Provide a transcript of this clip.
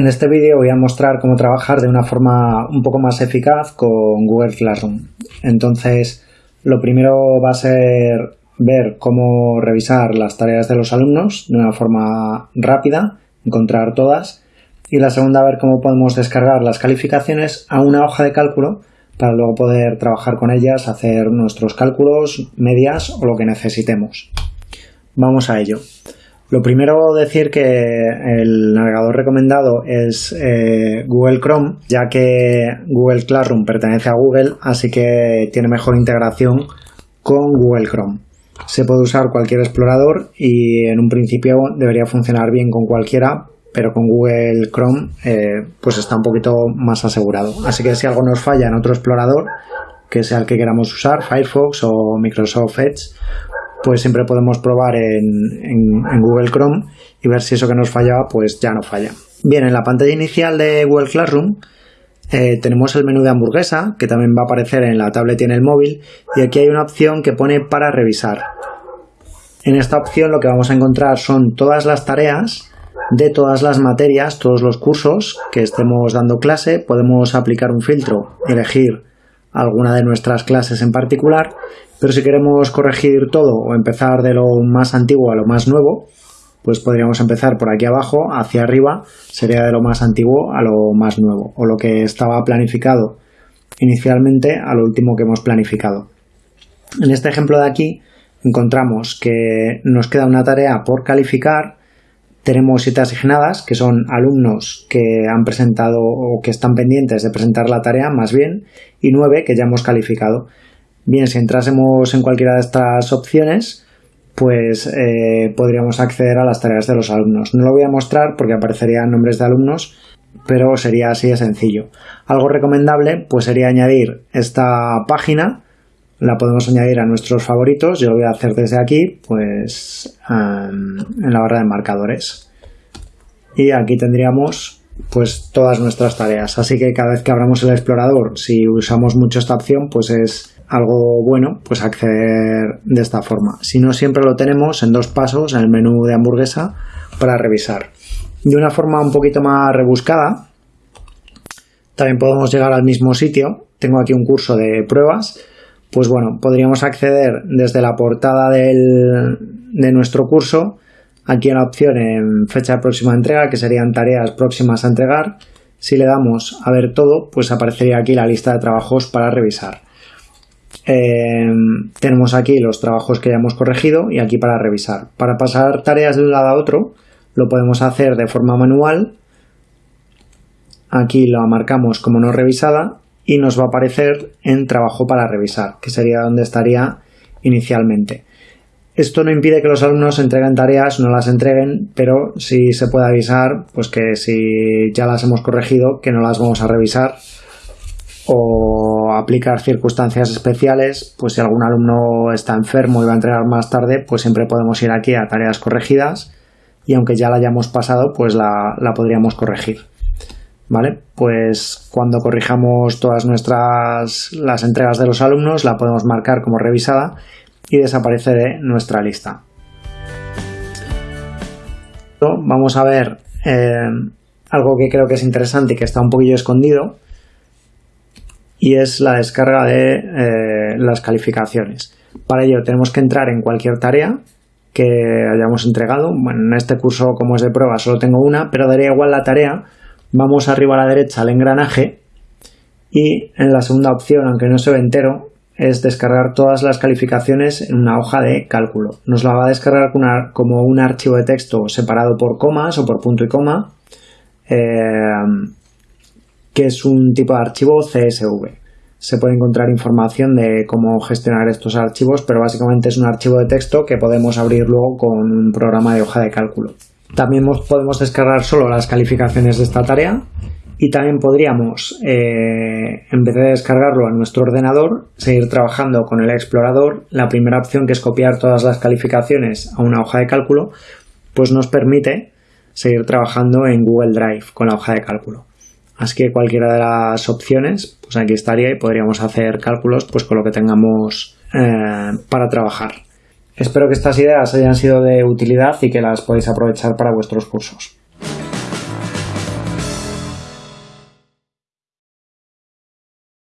En este vídeo voy a mostrar cómo trabajar de una forma un poco más eficaz con Google Classroom. Entonces, lo primero va a ser ver cómo revisar las tareas de los alumnos de una forma rápida, encontrar todas. Y la segunda, ver cómo podemos descargar las calificaciones a una hoja de cálculo para luego poder trabajar con ellas, hacer nuestros cálculos, medias o lo que necesitemos. Vamos a ello. Lo primero decir que el navegador recomendado es eh, Google Chrome, ya que Google Classroom pertenece a Google, así que tiene mejor integración con Google Chrome. Se puede usar cualquier explorador y en un principio debería funcionar bien con cualquiera, pero con Google Chrome eh, pues está un poquito más asegurado. Así que si algo nos falla en otro explorador, que sea el que queramos usar, Firefox o Microsoft Edge, pues siempre podemos probar en, Google Chrome y ver si eso que nos fallaba pues ya no falla. Bien, en la pantalla inicial de Google Classroom eh, tenemos el menú de hamburguesa que también va a aparecer en la tablet y en el móvil y aquí hay una opción que pone para revisar. En esta opción lo que vamos a encontrar son todas las tareas de todas las materias, todos los cursos que estemos dando clase. Podemos aplicar un filtro, elegir alguna de nuestras clases en particular pero si queremos corregir todo o empezar de lo más antiguo a lo más nuevo, pues podríamos empezar por aquí abajo, hacia arriba, sería de lo más antiguo a lo más nuevo, o lo que estaba planificado inicialmente a lo último que hemos planificado. En este ejemplo de aquí encontramos que nos queda una tarea por calificar, tenemos siete asignadas, que son alumnos que han presentado o que están pendientes de presentar la tarea, más bien, y nueve que ya hemos calificado. Bien, si entrásemos en cualquiera de estas opciones, pues eh, podríamos acceder a las tareas de los alumnos. No lo voy a mostrar porque aparecerían nombres de alumnos, pero sería así de sencillo. Algo recomendable pues sería añadir esta página, la podemos añadir a nuestros favoritos, yo lo voy a hacer desde aquí, pues en la barra de marcadores. Y aquí tendríamos pues todas nuestras tareas. Así que cada vez que abramos el explorador, si usamos mucho esta opción, pues es algo bueno, pues acceder de esta forma. Si no, siempre lo tenemos en dos pasos en el menú de hamburguesa para revisar. De una forma un poquito más rebuscada, también podemos llegar al mismo sitio. Tengo aquí un curso de pruebas. Pues bueno, podríamos acceder desde la portada del, de nuestro curso, aquí en la opción en fecha de próxima entrega, que serían tareas próximas a entregar. Si le damos a ver todo, pues aparecería aquí la lista de trabajos para revisar. Eh, tenemos aquí los trabajos que ya hemos corregido y aquí para revisar. Para pasar tareas de un lado a otro lo podemos hacer de forma manual. Aquí lo marcamos como no revisada y nos va a aparecer en trabajo para revisar, que sería donde estaría inicialmente. Esto no impide que los alumnos entreguen tareas, no las entreguen, pero sí se puede avisar, pues que si ya las hemos corregido, que no las vamos a revisar o aplicar circunstancias especiales, pues si algún alumno está enfermo y va a entregar más tarde, pues siempre podemos ir aquí a tareas corregidas y aunque ya la hayamos pasado, pues la, podríamos corregir. ¿Vale? Pues cuando corrijamos todas nuestras las entregas de los alumnos, la podemos marcar como revisada y desaparece de nuestra lista. Vamos a ver eh, algo que creo que es interesante y que está un poquillo escondido, y es la descarga de eh, las calificaciones. Para ello tenemos que entrar en cualquier tarea que hayamos entregado. Bueno, en este curso, como es de prueba, solo tengo una, pero daría igual la tarea. Vamos arriba a la derecha al engranaje y en la segunda opción, aunque no se ve entero, es descargar todas las calificaciones en una hoja de cálculo. Nos la va a descargar como un archivo de texto separado por comas o por punto y coma. Eh, que es un tipo de archivo CSV. Se puede encontrar información de cómo gestionar estos archivos, pero básicamente es un archivo de texto que podemos abrir luego con un programa de hoja de cálculo. También podemos descargar solo las calificaciones de esta tarea y también podríamos, eh, en vez de descargarlo a nuestro ordenador, seguir trabajando con el explorador. La primera opción, que es copiar todas las calificaciones a una hoja de cálculo, pues nos permite seguir trabajando en Google Drive con la hoja de cálculo. Así que cualquiera de las opciones, pues aquí estaría y podríamos hacer cálculos pues con lo que tengamos eh, para trabajar. Espero que estas ideas hayan sido de utilidad y que las podáis aprovechar para vuestros cursos.